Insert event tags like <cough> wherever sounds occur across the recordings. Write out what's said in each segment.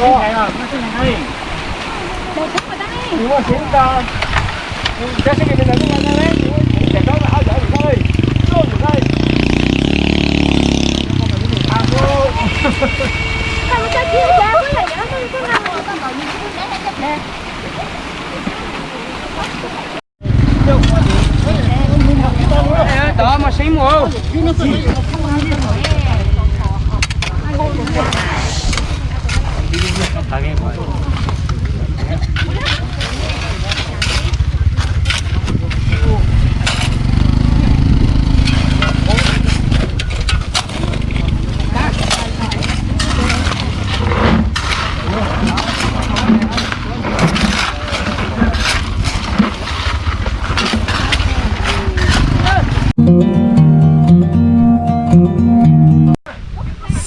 này mà nó xin hay một phút mà đây nếu mà xin ta chắc sẽ cái này. Cũng là đấy để cho nó áo giỏi được thôi luôn được thôi à cô không cho chiếu giá với lại nhớ tôi có năm rồi tao bảo như thế này nè đó mà xí mù 당해보 여.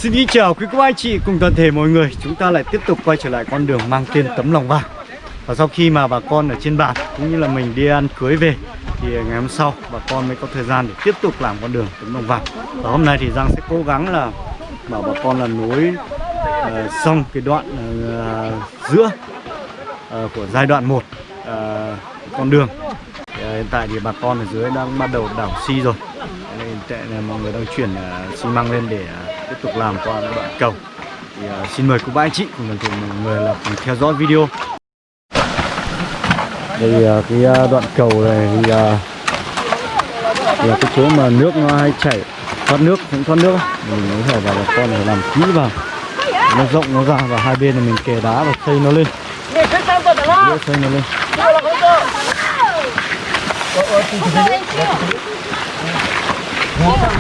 Xin kính chào quý cô anh chị cùng toàn thể mọi người. Chúng ta lại tiếp tục quay trở lại con đường mang tên tấm lòng vàng. Và sau khi mà bà con ở trên bàn cũng như là mình đi ăn cưới về Thì ngày hôm sau bà con mới có thời gian để tiếp tục làm con đường tấm lòng vàng. Và hôm nay thì Giang sẽ cố gắng là bảo bà con là nối uh, xong cái đoạn uh, giữa uh, của giai đoạn 1 uh, con đường. Thì, uh, Hiện tại thì bà con ở dưới đang bắt đầu đảo xi rồi. Nên là mọi người đang chuyển uh, xi măng lên để uh, tiếp tục làm qua đoạn cầu. Thì uh, xin mời cô bác anh chị cùng toàn thể mọi người là cùng theo dõi video. Đây uh, à, cái uh, đoạn cầu này thì uh, là cái chỗ mà nước nó hay chảy thoát nước cũng thoát nước. Mình có thể vào bà con phải làm kỹ vào. Nó rộng nó ra và hai bên là mình kè đá và xây nó lên. Đĩa xây nó lên.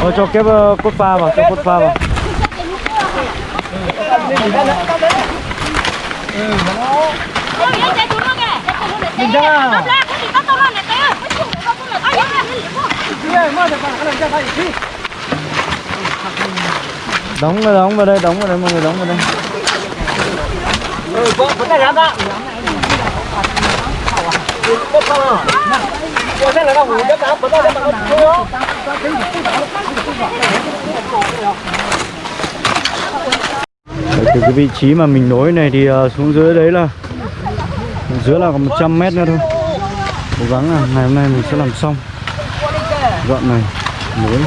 Ờ, cho kép uh, cốt pha vào, cho cốt pha vào. Đóng vào, đóng vào đây, đóng vào đây, mọi người đóng vào đây. ừ có vấn đề lắm đó có không có thế là nó hủ đất đá bữa đó nó có Đấy, từ cái vị trí mà mình nối này thì uh, xuống dưới đấy là dưới là còn 100 mét nữa thôi. Cố gắng là ngày hôm nay mình sẽ làm xong đoạn này nối.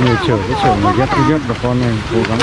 Người chở cái chở người ghét cái ghép bà con này cố gắng.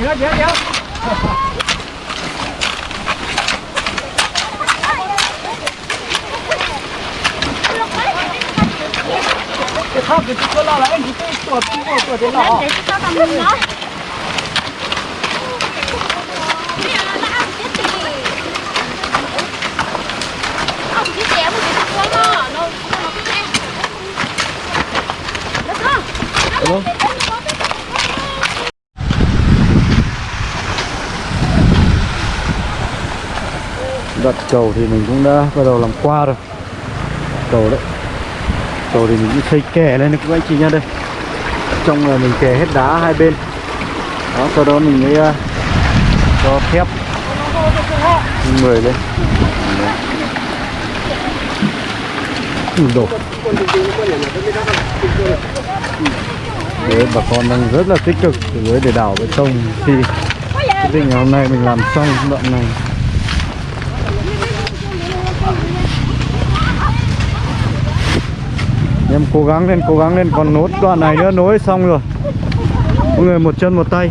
nhớ nhớ nhớ cái tháp thì cứ lo là anh chỉ cái tuột tuột tuột thế nào Để cho tao mình nói. Ông chỉ trẻ một cái con nó, nó nó cứ nghe. Được không? Đúng không? đoạn cầu thì mình cũng đã bắt đầu làm qua rồi. Cầu đấy. Cầu thì mình cũng xây kè lên các anh chị nha đây. Trong là mình kè hết đá hai bên. Đó sau đó mình mới uh, cho thép người lên. Đổ. Đấy, bà con đang rất là tích cực dưới để đảo bê tông thì quyết định ngày hôm nay mình làm xong đoạn này. Em cố gắng lên cố gắng lên. Còn nốt đoạn này nữa nối xong rồi. Mọi người một chân một tay.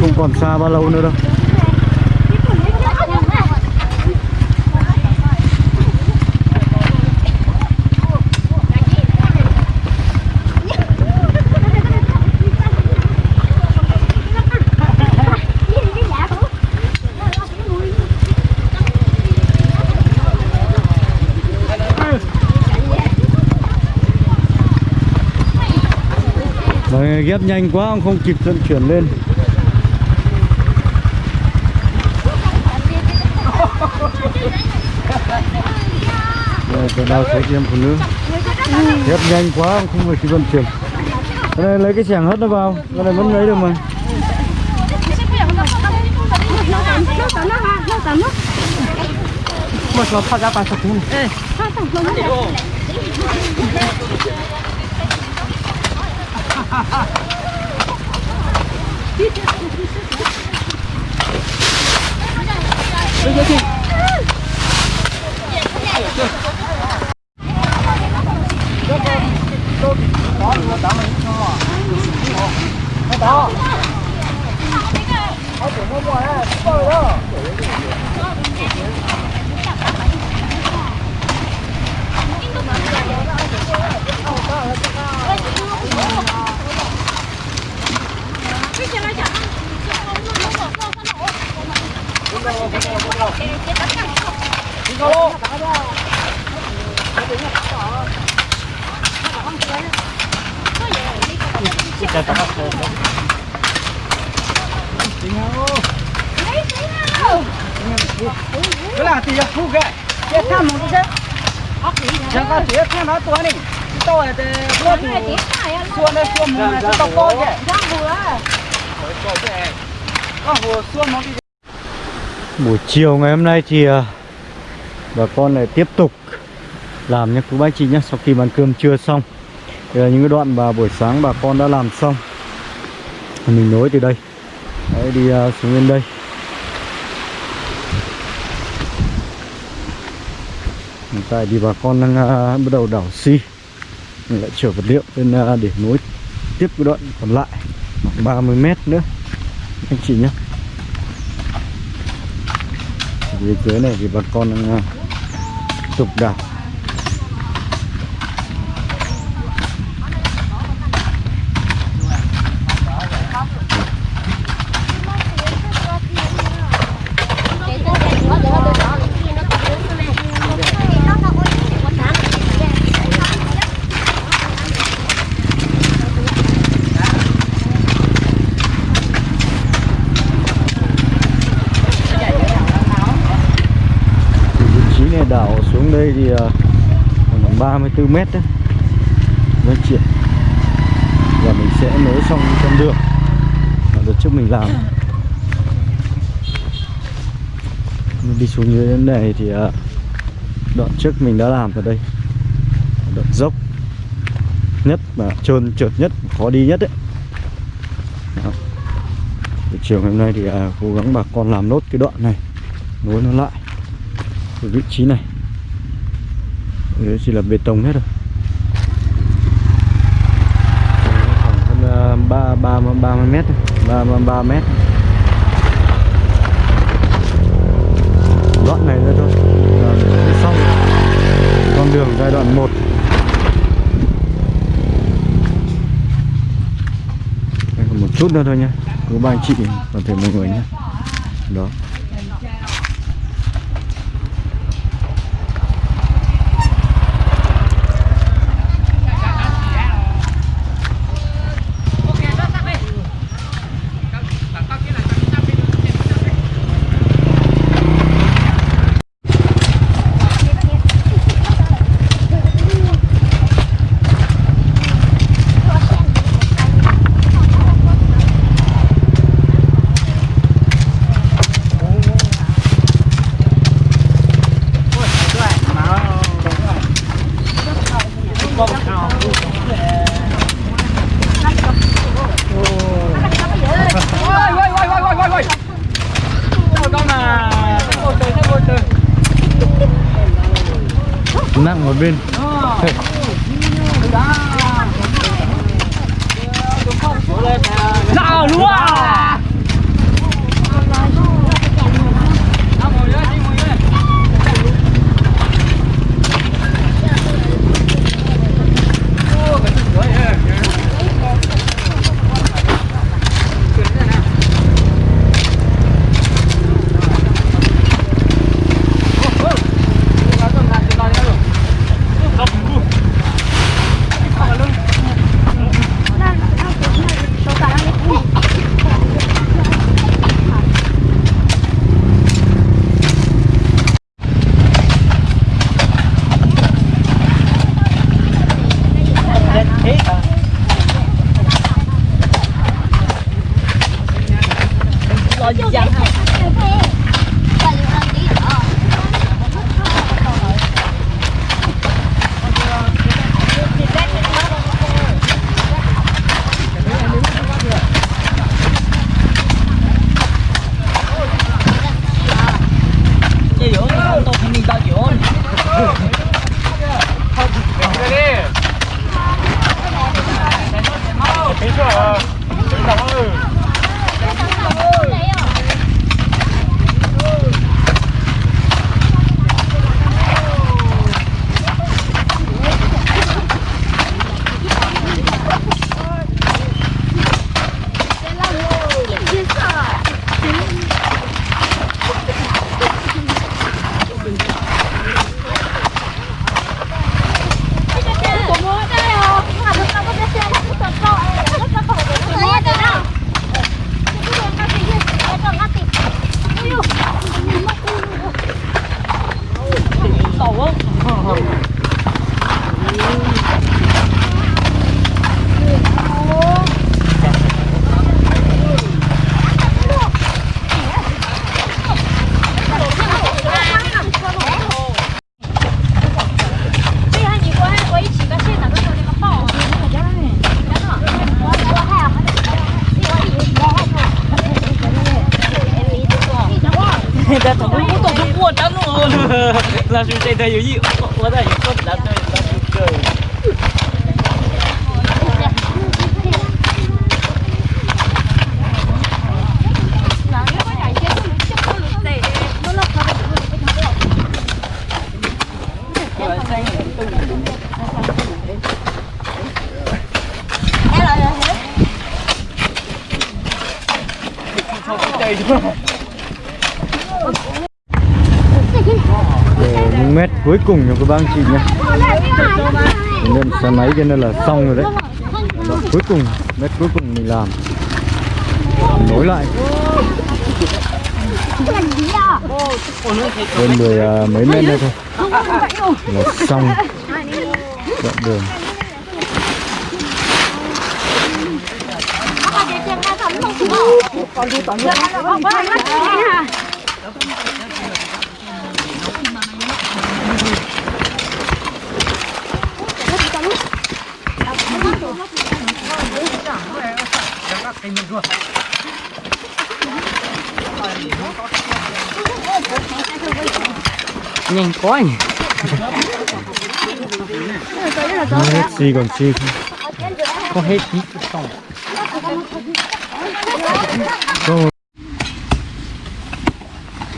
Không còn xa bao lâu nữa đâu Rồi, ghép nhanh quá không kịp vận chuyển lên. <laughs> Đây, cái đào thấy em phụ nữ. Ghép nhanh quá không phải kịp vận chuyển. Này lấy cái xẻng hất nó vào cái này vẫn lấy được mà. Một số phát ra bàn <laughs> Bây giờ thì là thì thu cái cái tham một cái chẳng có chuyện thêm nó tuổi này tôi thì tôi thì xuân đây xuân mùa này tôi có cái có hồ xuân nó buổi chiều ngày hôm nay thì ờ, bà con lại tiếp tục làm nhé quý bác chị nhé sau khi ăn cơm trưa xong. Đây là những cái đoạn mà buổi sáng bà con đã làm xong. Mình nối từ đây. Đấy, đi ờ, xuống bên đây. Hiện tại thì bà con đang ờ, bắt đầu đảo xi. Si. lại chở vật liệu lên để nối tiếp cái đoạn còn lại khoảng 30 mét nữa. Anh chị nhé dưới này thì bà con đang tục đảo Thì vị trí này đảo xuống đây thì à, khoảng 34 mét đấy. Nó chị. Và mình sẽ nối xong con đường mà đợt trước mình làm. Mình đi xuống dưới đến này thì à, đoạn trước mình đã làm ở đây. Đoạn dốc nhất mà trơn trượt nhất khó đi nhất đấy. Buổi chiều ngày hôm nay thì à, cố gắng bà con làm nốt cái đoạn này nối nó lại ở vị trí này. Đấy chỉ là bê tông hết rồi. Khoảng hơn ờ, ba ba ba mươi mét ba ba mét. Đoạn này nữa thôi. Là xong con đường giai đoạn 1 Đây còn một chút nữa thôi nha cứ ba anh chị, toàn thể mọi người nhé đó. Lắm <laughs> luôn làm gì chạy thầy gì có thầy có làm thầy làm trời Để những mét. Cuối cùng cho các bác anh chị nhé. Nên xe máy cho nên là xong rồi đấy. Đoạn cuối cùng mét cuối cùng mình làm. Nối lại. Hơn mười uh, mấy mét nữa thôi. Là xong. Đoạn đường. Nhanh quá nhỉ hết xi còn xi có hết tí xong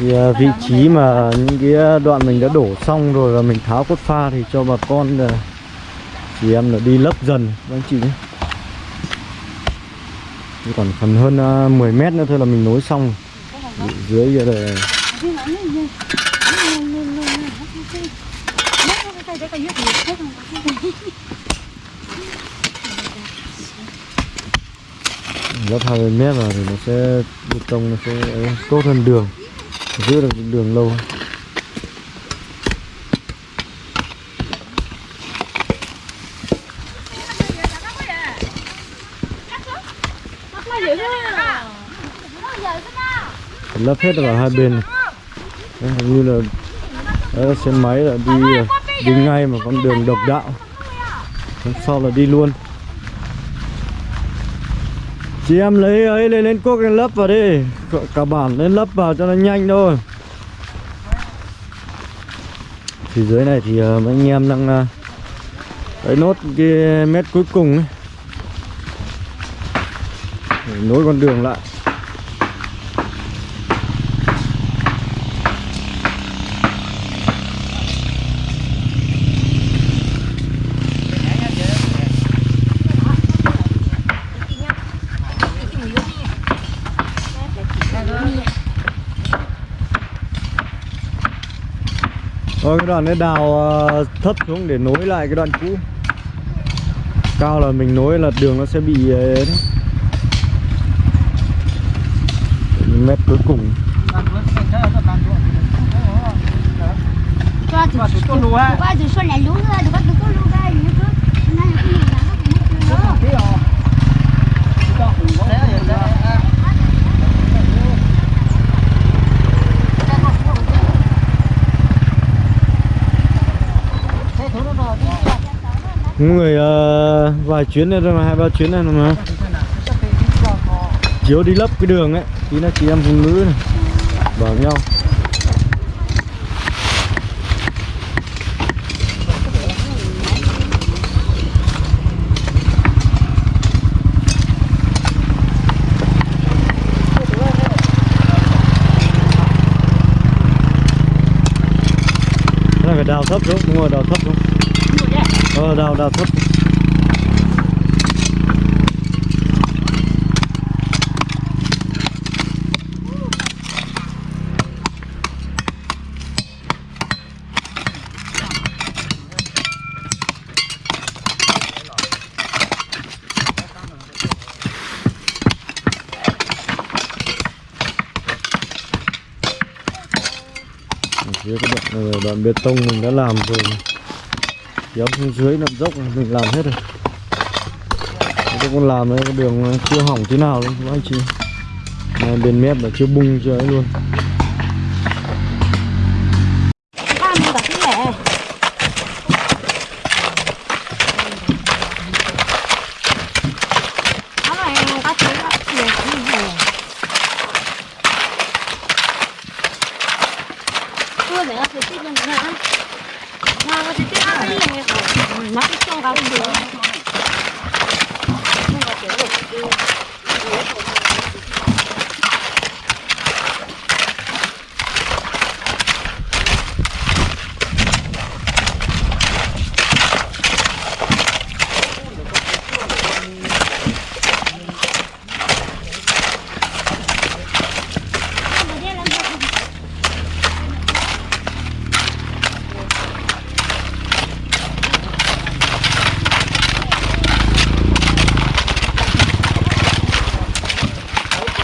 thì à, vị trí mà những cái à, đoạn mình đã đổ xong rồi và mình tháo cốt pha thì cho bà con à, chị em là đi lấp dần các anh chị nhé còn phần hơn à, 10 mét nữa thôi là mình nối xong rồi. dưới kia là lấp 20 mét vào thì nó sẽ bê tông nó sẽ tốt hơn đường giữ được đường lâu lấp hết vào hai bên này. Hình như là, đấy, xe máy là đi đi ngay mà con đường độc đạo. Hôm sau là đi luôn chị em lấy ấy lên lên cuốc lên lấp vào đi. Cả, bản lên lấp vào cho nó nhanh thôi. Thì dưới này thì uh, mấy anh em đang ờ, uh, đấy nốt cái mét cuối cùng ấy. Để nối con đường lại. Rồi cái đoạn đấy đào ờ, thấp xuống để nối lại cái đoạn cũ. Cao là mình nối là đường nó sẽ bị ờ, ấy đấy Mét cuối cùng Qua từ tôi lúa ha qua từ xuân này lúa ra từ bắt từ có lúa ra gì nữa cơ nay là cái gì là nó cũng mất người uh, vài chuyến này thôi mà hai ba chuyến này mà. Chiếu đi lấp cái đường ấy tí là chị em phụ nữ này bảo nhau. Phải đào thấp xuống đúng rồi đào thấp xuống ờ đào đào thấp Ở phía cái đoạn, này, đoạn bê tông mình đã làm rồi kéo xuống dưới nằm dốc mình làm hết rồi. Tôi còn làm đấy cái đường chưa hỏng thế nào luôn các anh chị. Này, bên mép là chưa bung chưa ấy luôn ba mình cả cái lẻ nó này có thứ là nhiều cái gì hề nó cái cho vào được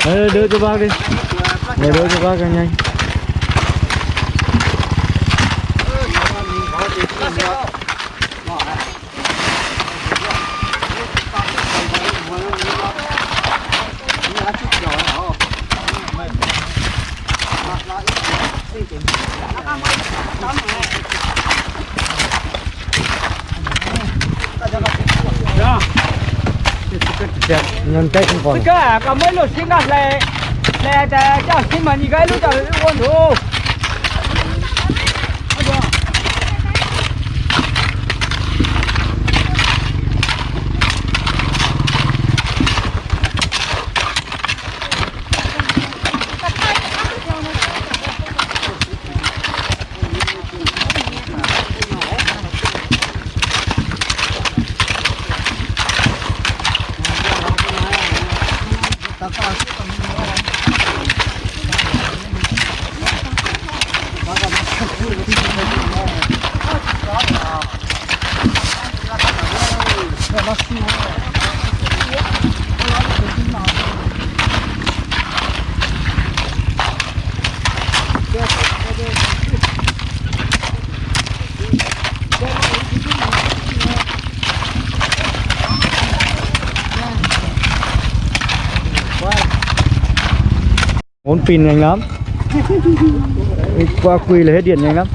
Ê, đưa cho bác đi. Mày đưa cho bác càng nhanh Dạ, nhân cách không còn. Cả cả mấy lượt xin đặt lệ lệ để cho xin mà nhìn cái lúc cho quân thủ pin nhanh lắm. Qua quy là hết điện nhanh lắm.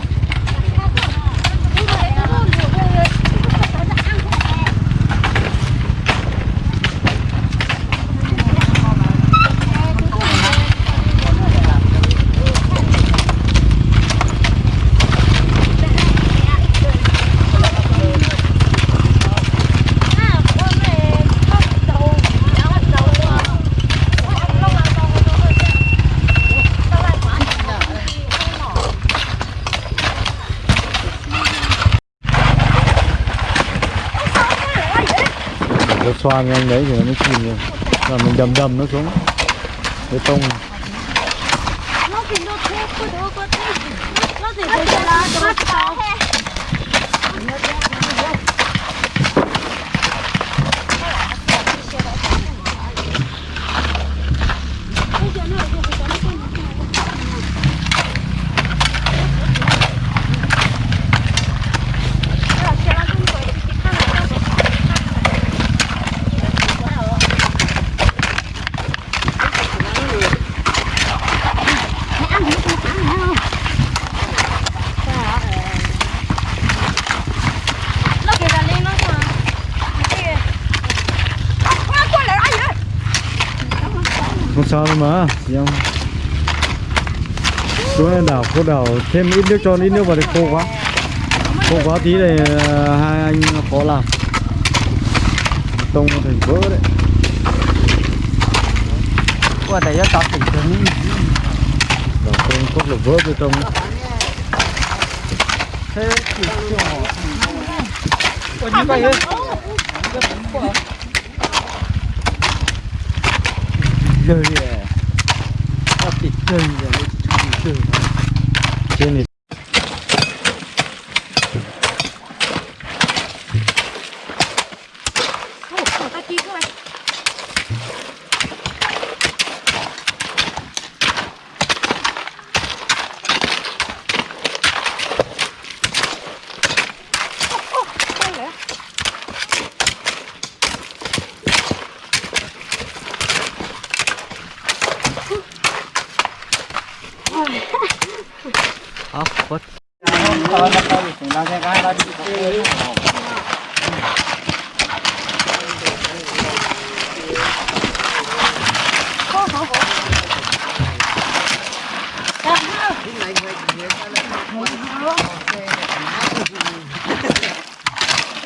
Xoa xoa nhanh đấy thì nó mới chìm được. Và mình đầm đầm nó xuống. Bê tông. Nó thì nó thế cứ đâu có thế nó thì bây giờ là nó tao nó kìa là lên nó mà kìa nó quay lại ai vậy Sao đâu mà không Xuống đảo cô đảo thêm ít nước cho ít nước vào thì khô quá. Khô quá tí này à, hai anh khó làm. Tông nó thành vỡ đấy. Qua đây cho tao tỉnh tướng. Đảo tông cốc là vỡ bê tông thế thì chưa có như vậy ấy rồi tao tỉnh chơi rồi chơi Trên này Ủa, ta chi các bạn ốc quất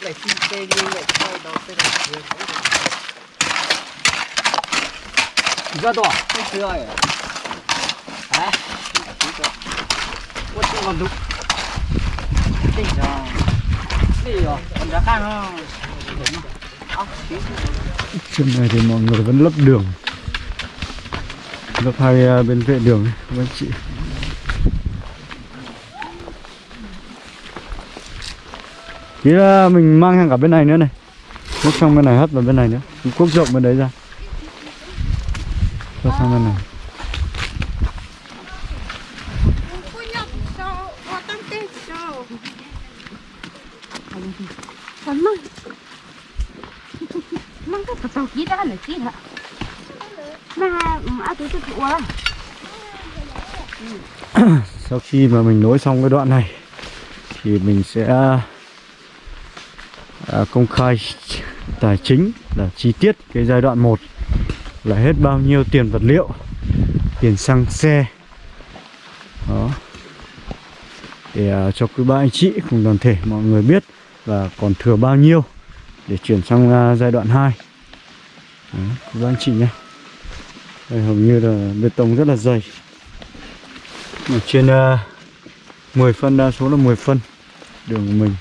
lại xin tê nhưng lại sau đó tê lại dưới ra đỏ tê chưa ấy còn đúng đi rồi? Đi rồi? Còn giá cao nó chuyện này thì mọi người vẫn lấp đường. Lấp hai à, bên vệ đường các anh chị. Là mình mang hàng cả bên này nữa này. Quốc xong bên này hất vào bên này nữa. Quốc rộng bên đấy ra. Cho sang bên này. Thật là hả Mà tôi chịu à Sau khi mà mình nối xong cái đoạn này Thì mình sẽ à, công khai tài chính là chi tiết cái giai đoạn 1 là hết bao nhiêu tiền vật liệu tiền xăng xe. Đó. Để à, cho quý ba anh chị cùng đoàn thể mọi người biết và còn thừa bao nhiêu để chuyển sang à, giai đoạn 2 Đấy, quý anh chị nhé. Đây hầu như là bê tông rất là dày. Ở trên ờ, uh, 10 phân đa số là 10 phân đường của mình.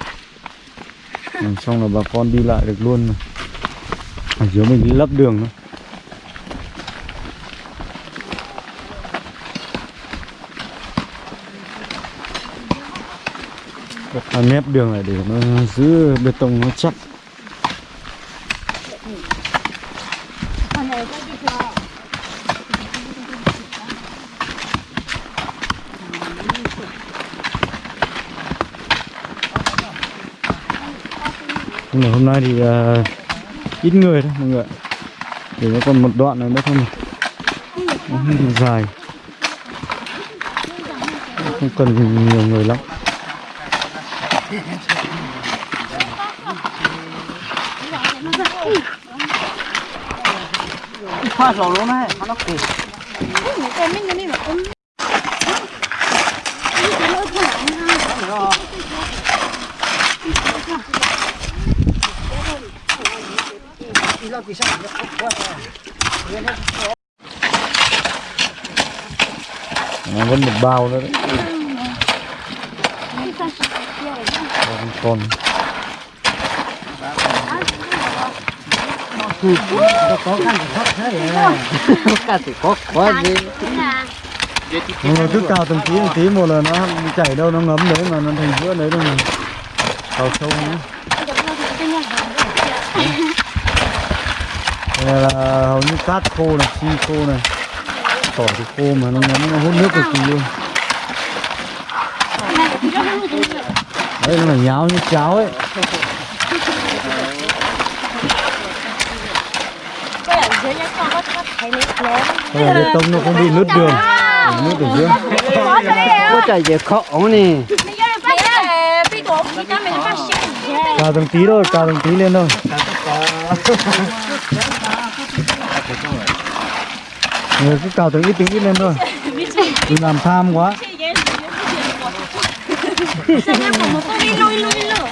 Làm xong là bà con đi lại được luôn mà. Ở dưới mình đi lấp đường thôi. Hai mép đường này để nó giữ bê tông nó chắc Còn này có đi cho Nhưng mà hôm nay thì à, ít người thôi mọi người. Để nó còn một đoạn này nữa thôi mà Nó không được dài Không cần nhiều người lắm hoa sầu luôn này, nó kỳ. Cái mình cái này mà ôm Cái lỗ thủng ha nó vẫn một bao nữa đấy Còn còn Có khăn thì thoát thế này. Có thì có có gì. Mọi người cứ cào từng tí từng tí một là nó chảy đâu nó ngấm đấy mà nó thành vữa đấy đâu mà Cào sâu nhé đây là hầu như cát khô này, chi khô này. Cỏ thì khô mà nó ngấm nó hút nước cực kỳ luôn. Đấy nó phải nháo như cháo ấy. Cái là bê tông nó không bị nứt đường. Nước ở dưới. Có chạy về này. Phát hiện Cào từng tí thôi, cào từng tí lên thôi <laughs> Người cứ cào từng ít từng ít lên thôi. Đừng làm tham quá. Sao nhá còn một tôi đi lui lui lửa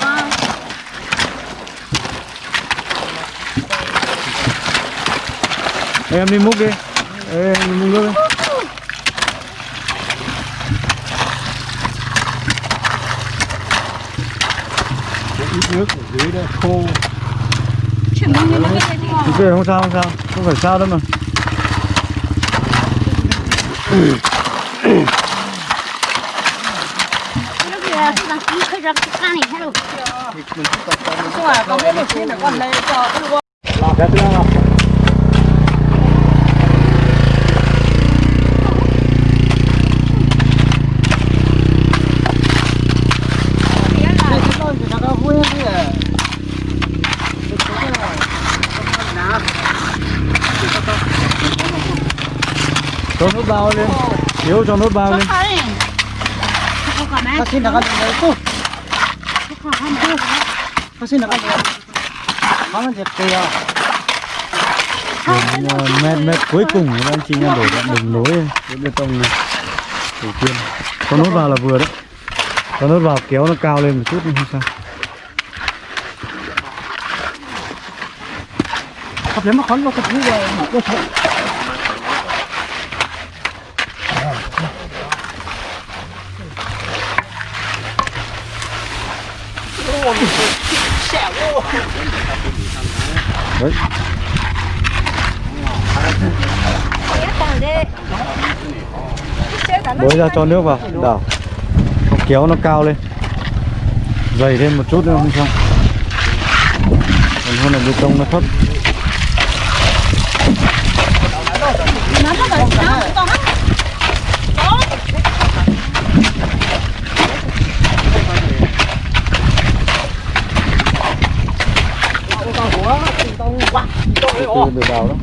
Ê, em đi múc đi. Ê, em đi múc nước đi. Ít nước ở dưới đây khô. Chuyển đi cái gì Ok không sao không sao. Không phải sao đâu mà Lúc giờ tôi đang ký khơi ra cái ca này hello Nhưng mà có biết một chút là con này. cho cái luôn. Làm cái thứ nào Đây chúng tôi chỉ có vui hơn gì à. Cho nốt bao lên Thiếu cho nốt bao lên Không có Bác xin là con đấy cô. Không có Bác xin là con đấy. Có nó thiệt kìa. Đến ờ, mét mét cuối cùng các anh chị em để đoạn đường nối cái bê tông này đầu tiên cho nốt vào là vừa đấy cho nốt vào kéo nó cao lên một chút không sao Học đến mà khón nó thật vui rồi, nó thật. Đấy. Bới ra cho nước vào, đảo. Không kéo nó cao lên. Dày thêm một chút nữa, không sao. Còn hơn là bê tông nó thấp. Từ đào đó.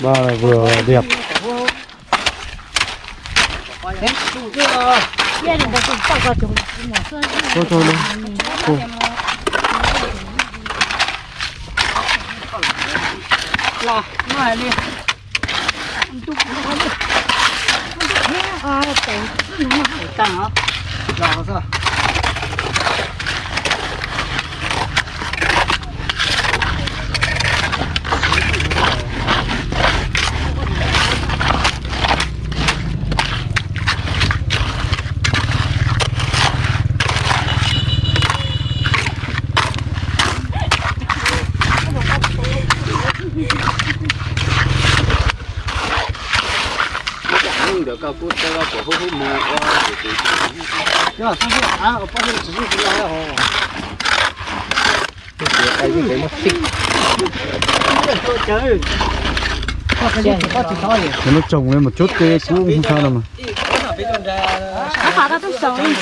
Ba là vừa đẹp. Thôi thôi đi. Thôi. Là, này đi. Căng hả? Rồi, sao? Nhưng mà sao hả? Ở bao nhiêu chỉ chỉ là hồ. Trời. Có cái gì có chỉ thôi. Nếu nó trồng lên một chút cái cũ không sao đâu mà Nó nó cũng sống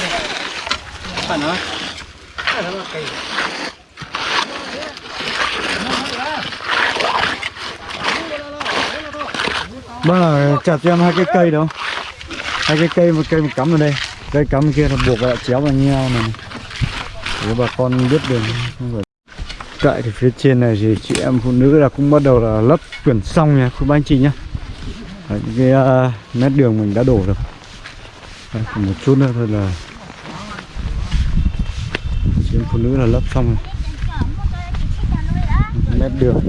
Bác là chặt cho em hai cái cây đó Hai cái cây, một cây một cắm vào đây Cây cắm kia là buộc lại chéo vào nhau này. Để bà con biết đường không phải. Tại thì phía trên này thì chị em phụ nữ là cũng bắt đầu là lấp quyển xong nha Cô bác anh chị nhá. Đấy, những cái à, uh, mét đường mình đã đổ được. Đấy, còn một chút nữa thôi là Chị em phụ nữ là lấp xong rồi. Mét đường.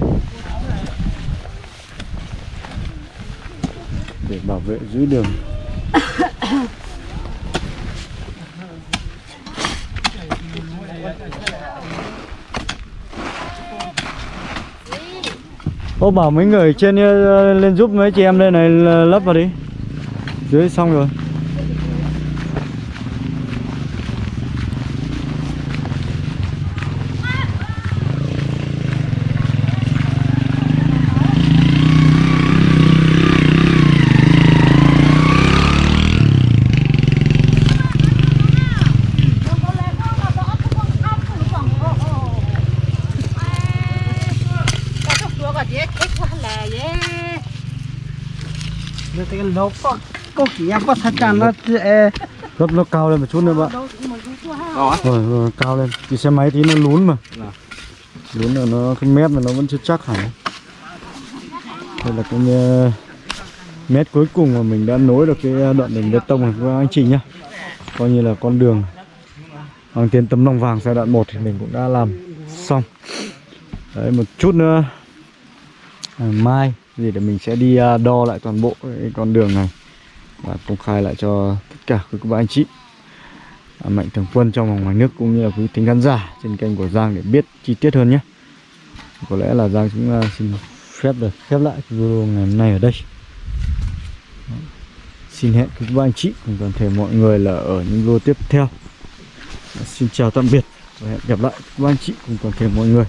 Để bảo vệ giữ đường. <coughs> Ô, bảo mấy người trên ờ, lên giúp mấy chị em đây này lấp vào đi. Dưới xong rồi. Nó cái lỗ có có chỉ em có thật chắn nó Lấp nó cao lên một chút nữa bạn. Rồi, rồi cao lên. Thì xe máy tí nó lún mà. Lún là nó cái mép mà nó vẫn chưa chắc hẳn. Đây là cái uh, mét cuối cùng mà mình đã nối được cái đoạn đường bê tông này với anh chị nhá. Coi như là con đường Hoàng tiền tấm lòng vàng giai đoạn 1 thì mình cũng đã làm xong. Đấy một chút nữa à, Mai gì để mình sẽ đi à, đo lại toàn bộ cái con đường này Và công khai lại cho tất cả quý cô anh chị. À, Mạnh thường quân trong và ngoài nước cũng như là quý thính khán giả trên kênh của Giang để biết chi tiết hơn nhé. Có lẽ là Giang cũng à, xin phép được khép lại video ngày hôm nay ở đây. Đó. Xin hẹn quý cô anh chị cùng toàn thể mọi người là ở những video tiếp theo. Xin chào tạm biệt và hẹn gặp lại các anh chị cùng toàn thể mọi người.